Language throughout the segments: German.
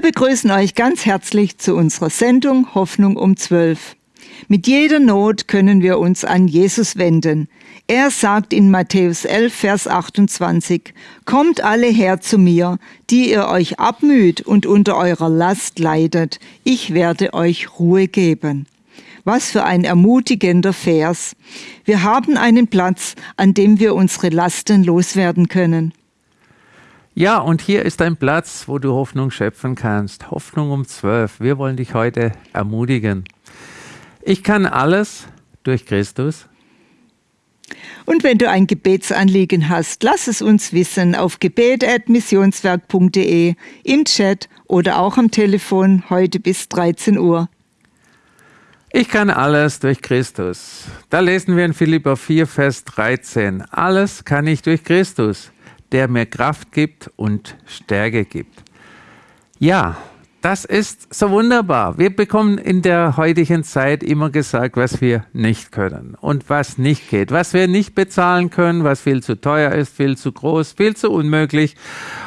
Wir begrüßen euch ganz herzlich zu unserer Sendung Hoffnung um 12. Mit jeder Not können wir uns an Jesus wenden. Er sagt in Matthäus 11, Vers 28, Kommt alle her zu mir, die ihr euch abmüht und unter eurer Last leidet, ich werde euch Ruhe geben. Was für ein ermutigender Vers. Wir haben einen Platz, an dem wir unsere Lasten loswerden können. Ja, und hier ist ein Platz, wo du Hoffnung schöpfen kannst. Hoffnung um zwölf. Wir wollen dich heute ermutigen. Ich kann alles durch Christus. Und wenn du ein Gebetsanliegen hast, lass es uns wissen auf gebet.missionswerk.de, im Chat oder auch am Telefon heute bis 13 Uhr. Ich kann alles durch Christus. Da lesen wir in Philippa 4, Vers 13. Alles kann ich durch Christus, der mir Kraft gibt und Stärke gibt. Ja, das ist so wunderbar. Wir bekommen in der heutigen Zeit immer gesagt, was wir nicht können und was nicht geht, was wir nicht bezahlen können, was viel zu teuer ist, viel zu groß, viel zu unmöglich.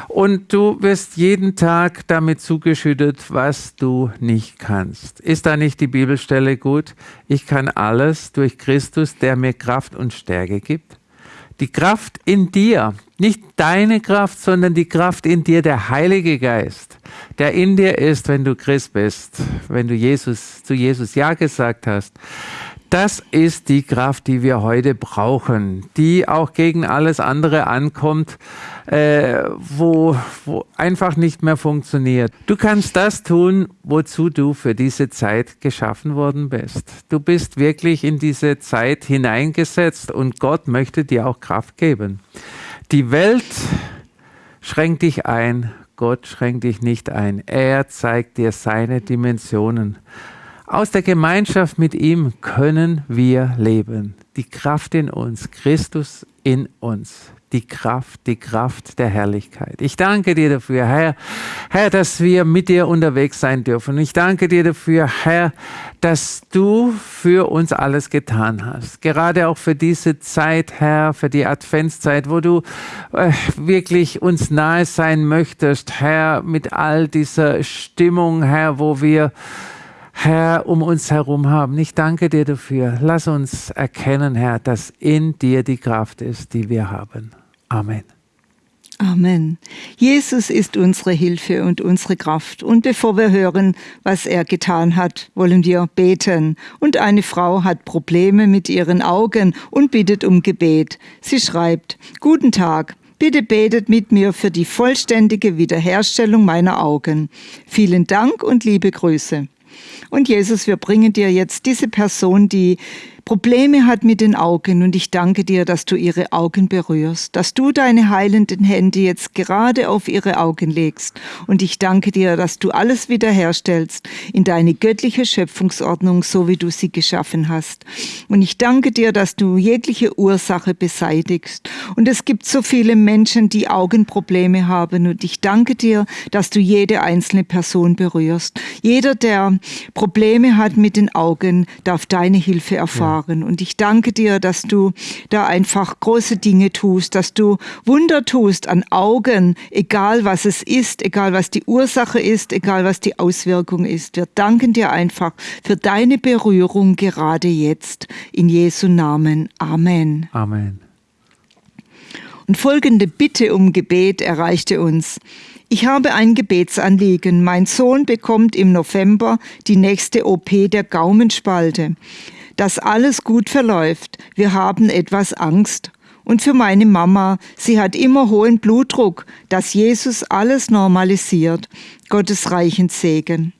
Und du wirst jeden Tag damit zugeschüttet, was du nicht kannst. Ist da nicht die Bibelstelle gut? Ich kann alles durch Christus, der mir Kraft und Stärke gibt die Kraft in dir, nicht deine Kraft, sondern die Kraft in dir, der Heilige Geist, der in dir ist, wenn du Christ bist, wenn du Jesus zu Jesus ja gesagt hast. Das ist die Kraft, die wir heute brauchen, die auch gegen alles andere ankommt, äh, wo, wo einfach nicht mehr funktioniert. Du kannst das tun, wozu du für diese Zeit geschaffen worden bist. Du bist wirklich in diese Zeit hineingesetzt und Gott möchte dir auch Kraft geben. Die Welt schränkt dich ein, Gott schränkt dich nicht ein. Er zeigt dir seine Dimensionen. Aus der Gemeinschaft mit ihm können wir leben. Die Kraft in uns, Christus in uns. Die Kraft, die Kraft der Herrlichkeit. Ich danke dir dafür, Herr, Herr, dass wir mit dir unterwegs sein dürfen. Ich danke dir dafür, Herr, dass du für uns alles getan hast. Gerade auch für diese Zeit, Herr, für die Adventszeit, wo du äh, wirklich uns nahe sein möchtest, Herr, mit all dieser Stimmung, Herr, wo wir Herr, um uns herum haben. Ich danke dir dafür. Lass uns erkennen, Herr, dass in dir die Kraft ist, die wir haben. Amen. Amen. Jesus ist unsere Hilfe und unsere Kraft. Und bevor wir hören, was er getan hat, wollen wir beten. Und eine Frau hat Probleme mit ihren Augen und bittet um Gebet. Sie schreibt, Guten Tag. Bitte betet mit mir für die vollständige Wiederherstellung meiner Augen. Vielen Dank und liebe Grüße. Und Jesus, wir bringen dir jetzt diese Person, die Probleme hat mit den Augen und ich danke dir, dass du ihre Augen berührst, dass du deine heilenden Hände jetzt gerade auf ihre Augen legst und ich danke dir, dass du alles wiederherstellst in deine göttliche Schöpfungsordnung, so wie du sie geschaffen hast. Und ich danke dir, dass du jegliche Ursache beseitigst. Und es gibt so viele Menschen, die Augenprobleme haben und ich danke dir, dass du jede einzelne Person berührst. Jeder, der Probleme hat mit den Augen, darf deine Hilfe erfahren. Ja erfahren. Und ich danke dir, dass du da einfach große Dinge tust, dass du Wunder tust an Augen, egal was es ist, egal was die Ursache ist, egal was die Auswirkung ist. Wir danken dir einfach für deine Berührung gerade jetzt. In Jesu Namen. Amen. Amen. Und folgende Bitte um Gebet erreichte uns. Ich habe ein Gebetsanliegen. Mein Sohn bekommt im November die nächste OP der Gaumenspalte dass alles gut verläuft. Wir haben etwas Angst. Und für meine Mama, sie hat immer hohen Blutdruck, dass Jesus alles normalisiert. Gottes reichen Segen.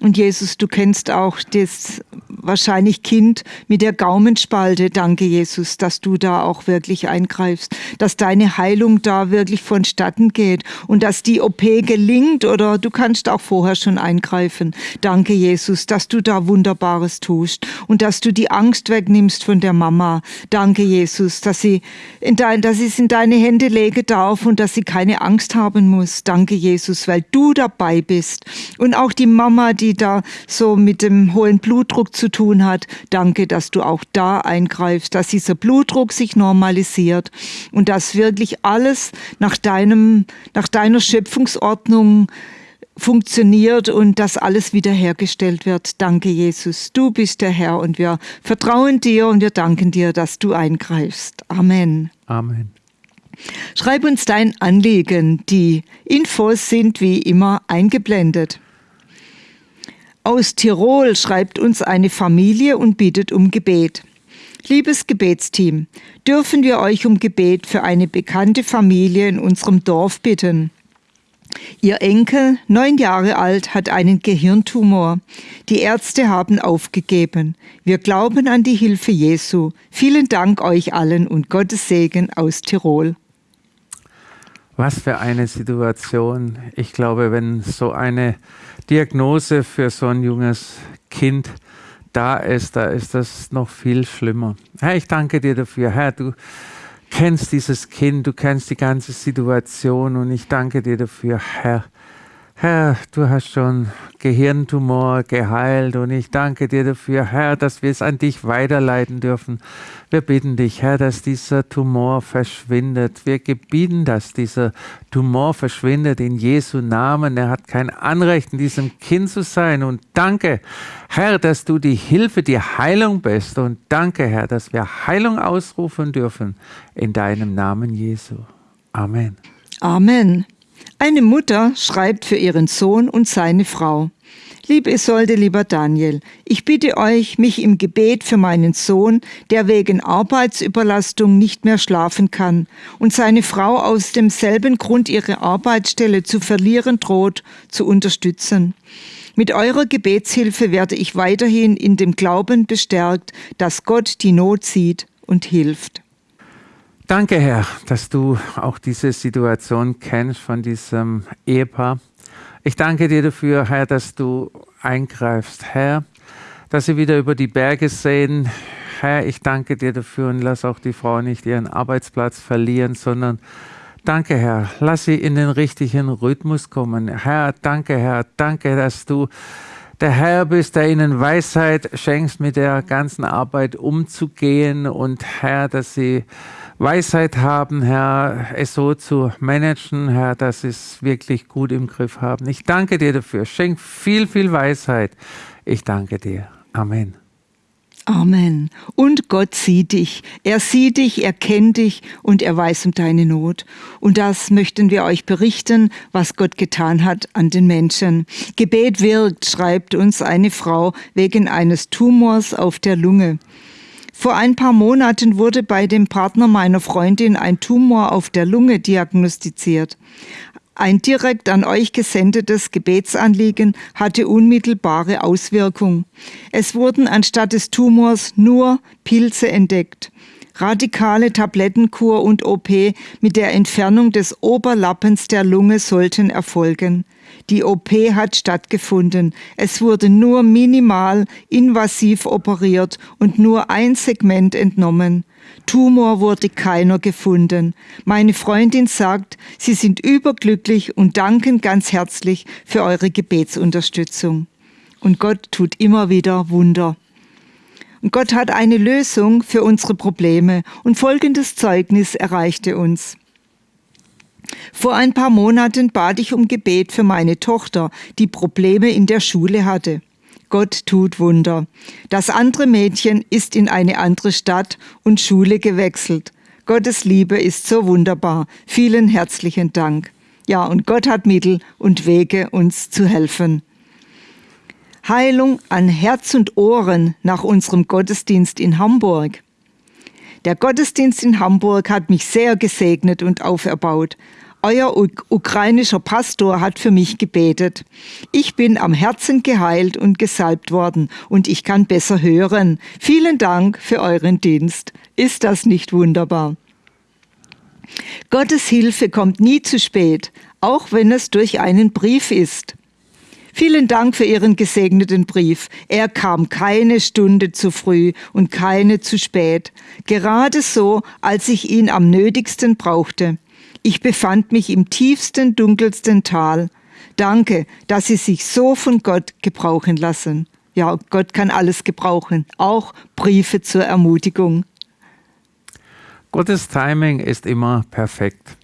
Und Jesus, du kennst auch das wahrscheinlich Kind mit der Gaumenspalte. Danke, Jesus, dass du da auch wirklich eingreifst, dass deine Heilung da wirklich vonstatten geht und dass die OP gelingt oder du kannst auch vorher schon eingreifen. Danke, Jesus, dass du da Wunderbares tust und dass du die Angst wegnimmst von der Mama. Danke, Jesus, dass sie in dein, dass es in deine Hände lege darf und dass sie keine Angst haben muss. Danke, Jesus, weil du dabei bist und auch die Mama, die die da so mit dem hohen Blutdruck zu tun hat. Danke, dass du auch da eingreifst, dass dieser Blutdruck sich normalisiert und dass wirklich alles nach deinem, nach deiner Schöpfungsordnung funktioniert und dass alles wiederhergestellt wird. Danke, Jesus. Du bist der Herr und wir vertrauen dir und wir danken dir, dass du eingreifst. Amen. Amen. Schreib uns dein Anliegen. Die Infos sind wie immer eingeblendet. Aus Tirol schreibt uns eine Familie und bittet um Gebet. Liebes Gebetsteam, dürfen wir euch um Gebet für eine bekannte Familie in unserem Dorf bitten. Ihr Enkel, neun Jahre alt, hat einen Gehirntumor. Die Ärzte haben aufgegeben. Wir glauben an die Hilfe Jesu. Vielen Dank euch allen und Gottes Segen aus Tirol. Was für eine Situation. Ich glaube, wenn so eine Diagnose für so ein junges Kind da ist, da ist das noch viel schlimmer. Herr, ich danke dir dafür. Herr, du kennst dieses Kind, du kennst die ganze Situation und ich danke dir dafür, Herr. Herr, du hast schon Gehirntumor geheilt und ich danke dir dafür, Herr, dass wir es an dich weiterleiten dürfen. Wir bitten dich, Herr, dass dieser Tumor verschwindet. Wir gebieten, dass dieser Tumor verschwindet in Jesu Namen. Er hat kein Anrecht, in diesem Kind zu sein. Und danke, Herr, dass du die Hilfe, die Heilung bist. Und danke, Herr, dass wir Heilung ausrufen dürfen in deinem Namen Jesu. Amen. Amen. Eine Mutter schreibt für ihren Sohn und seine Frau. Liebe Isolde, lieber Daniel, ich bitte euch, mich im Gebet für meinen Sohn, der wegen Arbeitsüberlastung nicht mehr schlafen kann und seine Frau aus demselben Grund ihre Arbeitsstelle zu verlieren droht, zu unterstützen. Mit eurer Gebetshilfe werde ich weiterhin in dem Glauben bestärkt, dass Gott die Not sieht und hilft. Danke, Herr, dass du auch diese Situation kennst von diesem Ehepaar. Ich danke dir dafür, Herr, dass du eingreifst, Herr, dass sie wieder über die Berge sehen. Herr, ich danke dir dafür und lass auch die Frau nicht ihren Arbeitsplatz verlieren, sondern danke, Herr, lass sie in den richtigen Rhythmus kommen. Herr, danke, Herr, danke, dass du der Herr bist, der ihnen Weisheit schenkst, mit der ganzen Arbeit umzugehen und Herr, dass sie Weisheit haben, Herr, es so zu managen, Herr, dass sie es wirklich gut im Griff haben. Ich danke dir dafür. Schenk viel, viel Weisheit. Ich danke dir. Amen. Amen. Und Gott sieht dich. Er sieht dich, er kennt dich und er weiß um deine Not. Und das möchten wir euch berichten, was Gott getan hat an den Menschen. Gebet wirkt, schreibt uns eine Frau wegen eines Tumors auf der Lunge. Vor ein paar Monaten wurde bei dem Partner meiner Freundin ein Tumor auf der Lunge diagnostiziert. Ein direkt an euch gesendetes Gebetsanliegen hatte unmittelbare Auswirkung. Es wurden anstatt des Tumors nur Pilze entdeckt. Radikale Tablettenkur und OP mit der Entfernung des Oberlappens der Lunge sollten erfolgen. Die OP hat stattgefunden. Es wurde nur minimal invasiv operiert und nur ein Segment entnommen. Tumor wurde keiner gefunden. Meine Freundin sagt, Sie sind überglücklich und danken ganz herzlich für eure Gebetsunterstützung. Und Gott tut immer wieder Wunder. Und Gott hat eine Lösung für unsere Probleme und folgendes Zeugnis erreichte uns. Vor ein paar Monaten bat ich um Gebet für meine Tochter, die Probleme in der Schule hatte. Gott tut Wunder. Das andere Mädchen ist in eine andere Stadt und Schule gewechselt. Gottes Liebe ist so wunderbar. Vielen herzlichen Dank. Ja, und Gott hat Mittel und Wege, uns zu helfen. Heilung an Herz und Ohren nach unserem Gottesdienst in Hamburg. Der Gottesdienst in Hamburg hat mich sehr gesegnet und auferbaut. Euer ukrainischer Pastor hat für mich gebetet. Ich bin am Herzen geheilt und gesalbt worden und ich kann besser hören. Vielen Dank für euren Dienst. Ist das nicht wunderbar? Gottes Hilfe kommt nie zu spät, auch wenn es durch einen Brief ist. Vielen Dank für Ihren gesegneten Brief. Er kam keine Stunde zu früh und keine zu spät, gerade so, als ich ihn am nötigsten brauchte. Ich befand mich im tiefsten, dunkelsten Tal. Danke, dass Sie sich so von Gott gebrauchen lassen. Ja, Gott kann alles gebrauchen, auch Briefe zur Ermutigung. Gottes Timing ist immer perfekt.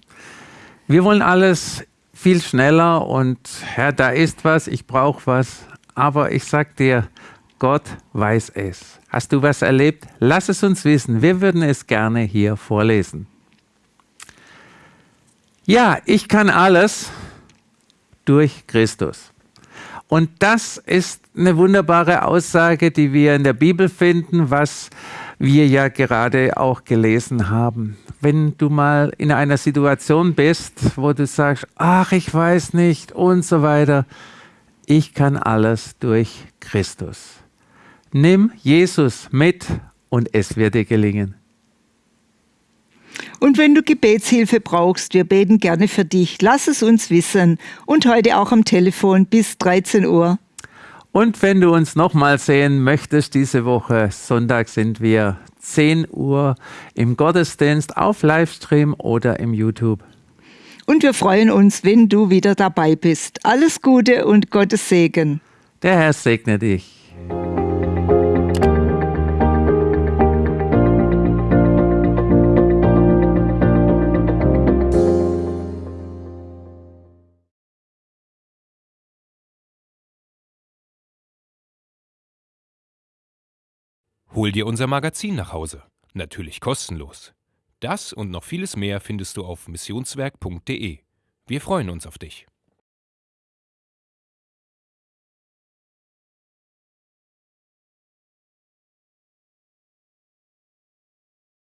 Wir wollen alles viel schneller und Herr, da ist was, ich brauche was. Aber ich sag dir, Gott weiß es. Hast du was erlebt? Lass es uns wissen. Wir würden es gerne hier vorlesen. Ja, ich kann alles durch Christus. Und das ist eine wunderbare Aussage, die wir in der Bibel finden, was wir ja gerade auch gelesen haben. Wenn du mal in einer Situation bist, wo du sagst, ach, ich weiß nicht und so weiter, ich kann alles durch Christus. Nimm Jesus mit und es wird dir gelingen. Und wenn du Gebetshilfe brauchst, wir beten gerne für dich. Lass es uns wissen. Und heute auch am Telefon bis 13 Uhr. Und wenn du uns nochmal sehen möchtest, diese Woche, Sonntag sind wir 10 Uhr im Gottesdienst auf Livestream oder im YouTube. Und wir freuen uns, wenn du wieder dabei bist. Alles Gute und Gottes Segen. Der Herr segne dich. Hol dir unser Magazin nach Hause. Natürlich kostenlos. Das und noch vieles mehr findest du auf missionswerk.de. Wir freuen uns auf dich.